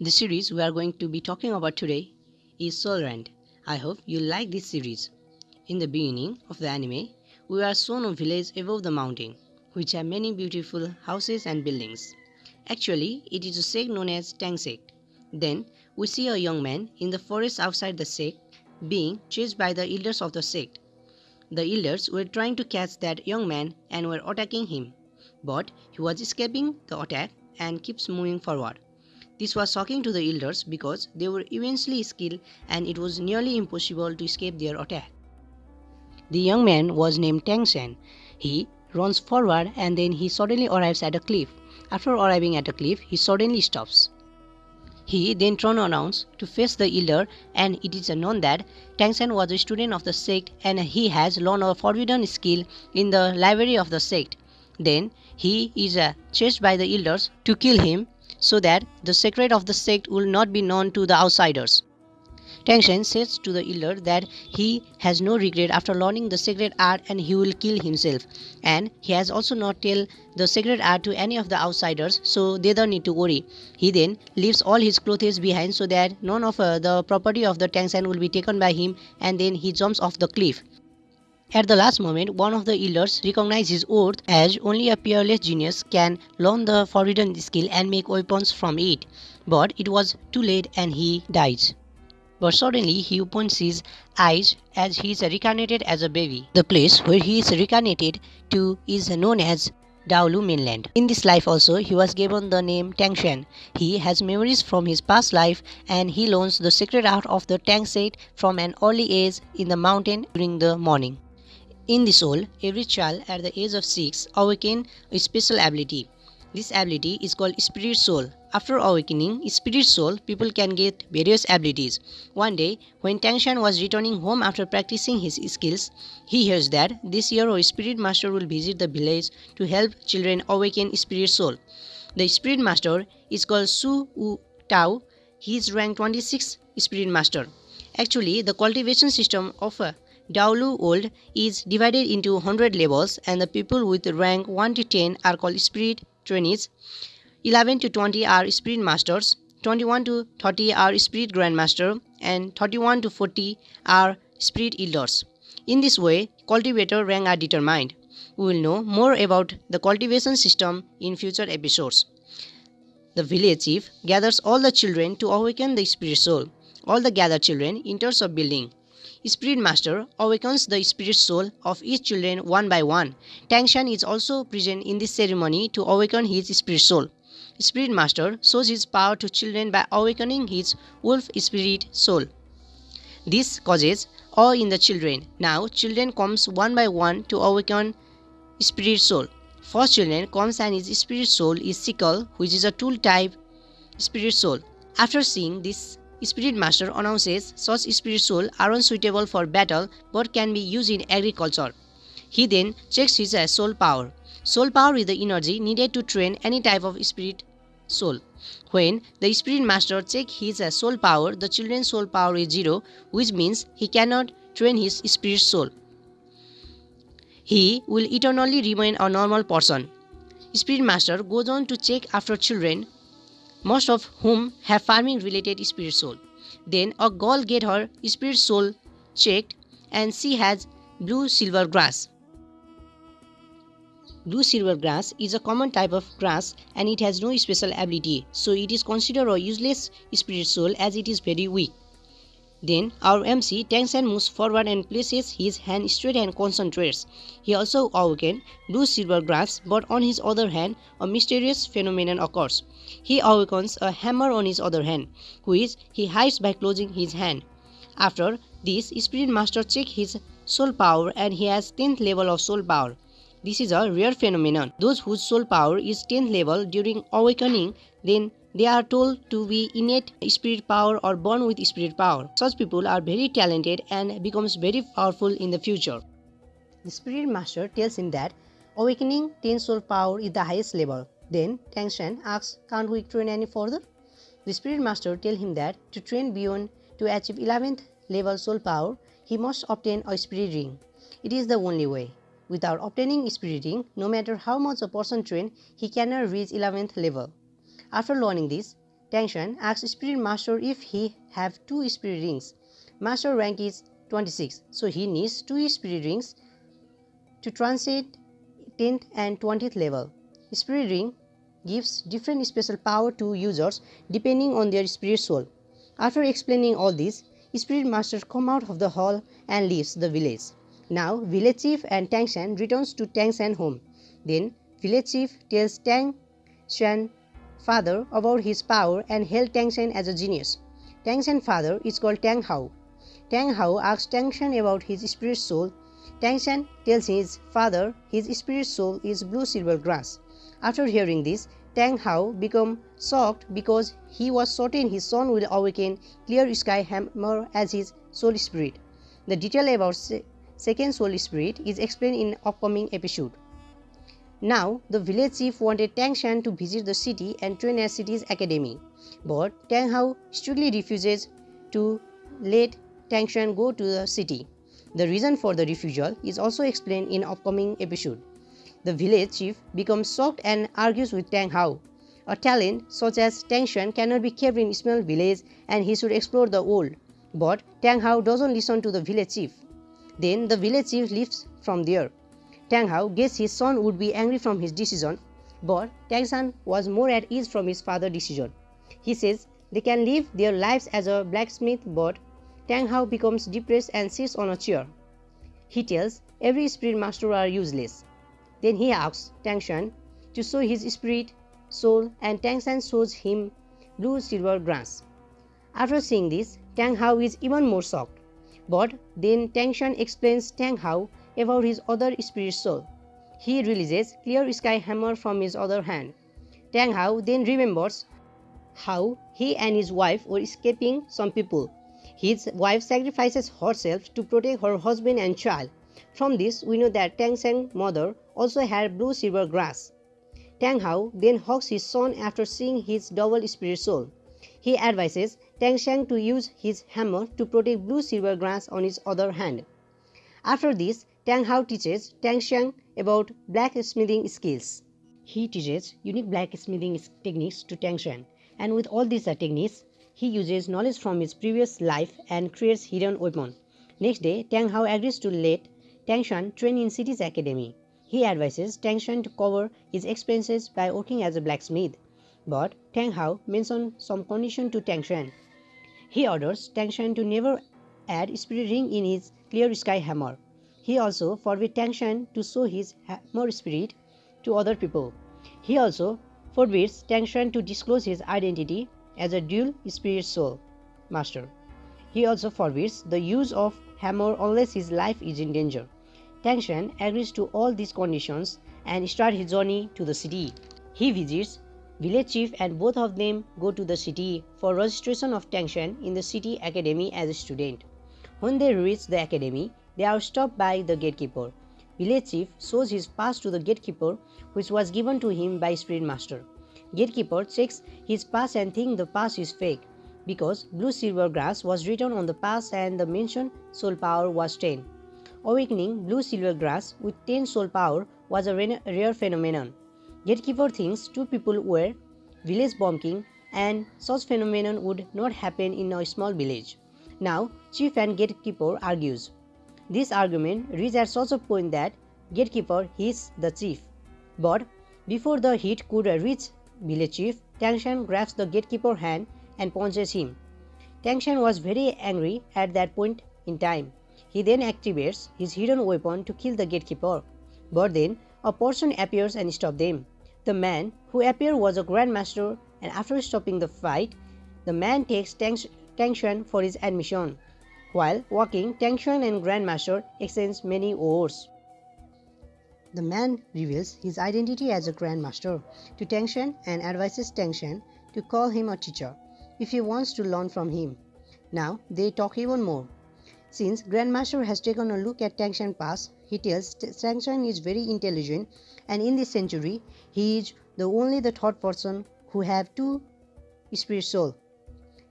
The series we are going to be talking about today is Soul Land. I hope you like this series. In the beginning of the anime, we are shown a village above the mountain, which have many beautiful houses and buildings. Actually, it is a sect known as Tang sect. Then, we see a young man in the forest outside the sect being chased by the elders of the sect. The elders were trying to catch that young man and were attacking him, but he was escaping the attack and keeps moving forward. This was shocking to the elders because they were immensely skilled and it was nearly impossible to escape their attack. The young man was named Tang Shen. He runs forward and then he suddenly arrives at a cliff. After arriving at a cliff, he suddenly stops. He then turned around to face the elder and it is known that Tangsen was a student of the sect and he has learned a forbidden skill in the library of the sect. Then he is uh, chased by the elders to kill him so that the secret of the sect will not be known to the outsiders. Tangshan says to the elder that he has no regret after learning the secret art and he will kill himself. And he has also not tell the secret art to any of the outsiders so they don't need to worry. He then leaves all his clothes behind so that none of uh, the property of the Tangshan will be taken by him and then he jumps off the cliff. At the last moment, one of the elders recognizes his as only a peerless genius can learn the forbidden skill and make weapons from it. But it was too late and he dies. But suddenly he opens his eyes as he is reincarnated as a baby. The place where he is reincarnated to is known as Daolu mainland. In this life also, he was given the name Tangshan. He has memories from his past life and he learns the secret art of the Tang state from an early age in the mountain during the morning. In the soul, every child at the age of 6 awaken a special ability. This ability is called spirit soul. After awakening spirit soul, people can get various abilities. One day, when Tangshan was returning home after practicing his skills, he hears that this year a spirit master will visit the village to help children awaken spirit soul. The spirit master is called Su Wu Tao. He is rank 26 spirit master. Actually, the cultivation system of Daolu Old is divided into 100 levels and the people with rank 1 to 10 are called spirit trainees, 11 to 20 are spirit masters, 21 to 30 are spirit grandmaster, and 31 to 40 are spirit elders. In this way, cultivator rank are determined. We will know more about the cultivation system in future episodes. The village chief gathers all the children to awaken the spirit soul. All the gathered children enters a building. Spirit Master awakens the spirit soul of each children one by one. Tangshan is also present in this ceremony to awaken his spirit soul. Spirit Master shows his power to children by awakening his wolf spirit soul. This causes awe in the children. Now children comes one by one to awaken spirit soul. First children comes and his spirit soul is sickle, which is a tool type spirit soul. After seeing this Spirit Master announces such spirit soul are unsuitable for battle but can be used in agriculture. He then checks his uh, soul power. Soul power is the energy needed to train any type of spirit soul. When the spirit master checks his uh, soul power, the children's soul power is zero, which means he cannot train his spirit soul. He will eternally remain a normal person. Spirit master goes on to check after children most of whom have farming related spirit soul. Then a girl get her spirit soul checked and she has blue silver grass. Blue silver grass is a common type of grass and it has no special ability, so it is considered a useless spirit soul as it is very weak. Then our MC tanks and moves forward and places his hand straight and concentrates. He also oh, awakens blue silver grass, but on his other hand, a mysterious phenomenon occurs. He oh, awakens a hammer on his other hand, which he hides by closing his hand. After this, Spirit Master checks his soul power and he has 10th level of soul power. This is a rare phenomenon. Those whose soul power is 10th level during awakening, then they are told to be innate spirit power or born with spirit power. Such people are very talented and becomes very powerful in the future. The spirit master tells him that awakening 10 soul power is the highest level. Then Tangshan asks, can't we train any further? The spirit master tells him that to train beyond to achieve 11th level soul power, he must obtain a spirit ring. It is the only way. Without obtaining spirit ring, no matter how much a person train, he cannot reach 11th level. After learning this, Tangshan asks Spirit Master if he have two spirit rings. Master rank is 26, so he needs two spirit rings to transit 10th and 20th level. Spirit ring gives different special power to users depending on their spirit soul. After explaining all this, Spirit Master come out of the hall and leaves the village. Now, village chief and Tangshan returns to Tangshan home. Then, village chief tells Tang Shan father about his power and hailed Tangshan as a genius. Tangshan father is called Tang Hao. Tang Hao asks Tangshan about his spirit soul. Tangshan tells his father his spirit soul is blue silver grass. After hearing this, Tang Hao became shocked because he was certain his son will awaken Clear Sky Hammer as his soul spirit. The detail about se second soul spirit is explained in upcoming episode. Now, the village chief wanted Tang Shan to visit the city and train at city's academy, but Tang Hao strictly refuses to let Tang Shan go to the city. The reason for the refusal is also explained in upcoming episode. The village chief becomes shocked and argues with Tang Hao. A talent such as Tang Shan cannot be kept in small village and he should explore the world. But Tang Hao doesn't listen to the village chief. Then the village chief leaves from there. Tang Hao guessed his son would be angry from his decision, but Tang Shan was more at ease from his father's decision. He says they can live their lives as a blacksmith, but Tang Hao becomes depressed and sits on a chair. He tells every spirit master are useless. Then he asks Tang Shan to show his spirit, soul, and Tang Shan shows him blue silver grass. After seeing this, Tang Hao is even more shocked. But then Tang Shan explains Tang Hao about his other spirit soul. He releases Clear Sky Hammer from his other hand. Tang Hao then remembers how he and his wife were escaping some people. His wife sacrifices herself to protect her husband and child. From this, we know that Tang Shan's mother also had blue silver grass. Tang Hao then hugs his son after seeing his double spirit soul. He advises Tang Shan to use his hammer to protect blue silver grass on his other hand. After this, Tang Hao teaches Tang Shan about blacksmithing skills. He teaches unique blacksmithing techniques to Tang Shan, and with all these uh, techniques, he uses knowledge from his previous life and creates hidden weapon. Next day, Tang Hao agrees to let Tang Shan train in city's academy. He advises Tang Shan to cover his expenses by working as a blacksmith. But Tang Hao mentions some condition to Tang Shan. He orders Tang Shan to never add spirit ring in his clear sky hammer. He also forbids Tang Shan to show his hammer spirit to other people. He also forbids Tang Shan to disclose his identity as a dual spirit soul master. He also forbids the use of hammer unless his life is in danger. Tangshan agrees to all these conditions and starts his journey to the city. He visits village chief and both of them go to the city for registration of Tangshan in the city academy as a student. When they reach the academy, they are stopped by the gatekeeper. Village chief shows his pass to the gatekeeper which was given to him by spirit master. Gatekeeper checks his pass and thinks the pass is fake because blue silver grass was written on the pass and the mentioned soul power was 10. Awakening blue silver grass with 10 soul power was a rare phenomenon. Gatekeeper thinks two people were village bumping and such phenomenon would not happen in a small village. Now, chief and gatekeeper argues. This argument reaches such a point that gatekeeper hits the chief. But before the hit could reach village chief, Tangshan grabs the gatekeeper hand and punches him. Tangshan was very angry at that point in time. He then activates his hidden weapon to kill the gatekeeper. But then a person appears and stops them. The man who appeared was a grandmaster and after stopping the fight, the man takes Tangshan for his admission. While walking, Tangshan and Grandmaster exchange many words. The man reveals his identity as a Grandmaster to Tangshan and advises Tangshan to call him a teacher if he wants to learn from him. Now they talk even more. Since Grandmaster has taken a look at Tangshan past, he tells Tangshan is very intelligent and in this century he is the only the third person who have two spirit soul.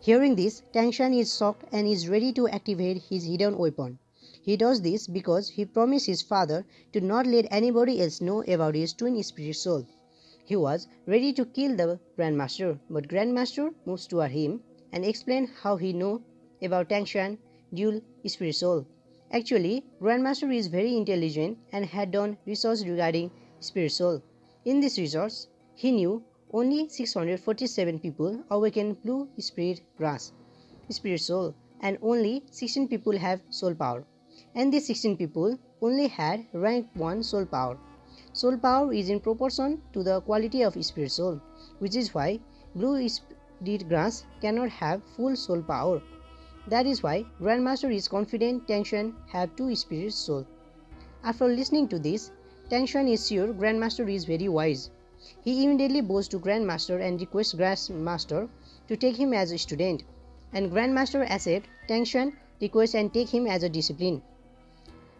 Hearing this, Tangshan is shocked and is ready to activate his hidden weapon. He does this because he promised his father to not let anybody else know about his twin spirit soul. He was ready to kill the Grandmaster, but Grandmaster moves toward him and explains how he know about Tangshan dual spirit soul. Actually, Grandmaster is very intelligent and had done research regarding spirit soul. In this research, he knew only 647 people awaken blue spirit grass, spirit soul, and only 16 people have soul power. And these 16 people only had rank 1 soul power. Soul power is in proportion to the quality of spirit soul, which is why blue spirit grass cannot have full soul power. That is why Grandmaster is confident Tangshan have two spirit soul. After listening to this, Tangshan is sure Grandmaster is very wise. He immediately goes to Grandmaster and requests Grandmaster to take him as a student, and Grandmaster accepts Tangshan request and take him as a discipline.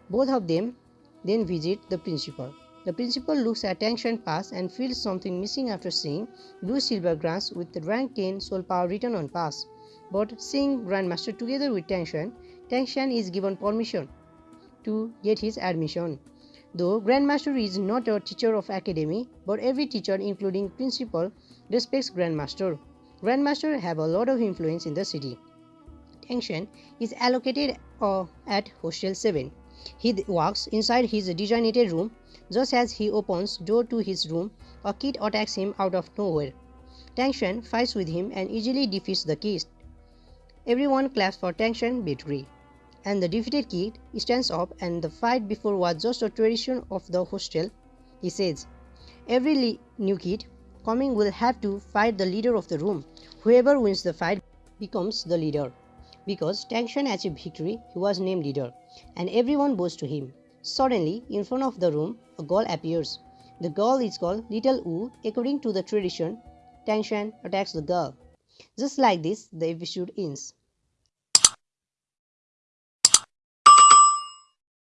Both of them then visit the principal. The principal looks at Tangshan pass and feels something missing after seeing blue silver grass with rank 10 soul power written on pass. But seeing Grandmaster together with Tangshan, Tangshan is given permission to get his admission. Though Grandmaster is not a teacher of academy, but every teacher including principal respects Grandmaster. Grandmaster have a lot of influence in the city. Tangshan is allocated uh, at Hostel 7. He walks inside his designated room. Just as he opens door to his room, a kid attacks him out of nowhere. Tangshan fights with him and easily defeats the kid. Everyone claps for Tangshan victory. And the defeated kid stands up and the fight before was just a tradition of the hostel. He says, Every new kid coming will have to fight the leader of the room. Whoever wins the fight becomes the leader. Because Tangshan achieved victory, he was named leader, and everyone bows to him. Suddenly, in front of the room, a girl appears. The girl is called Little Wu. According to the tradition, Tangshan attacks the girl. Just like this, the episode ends.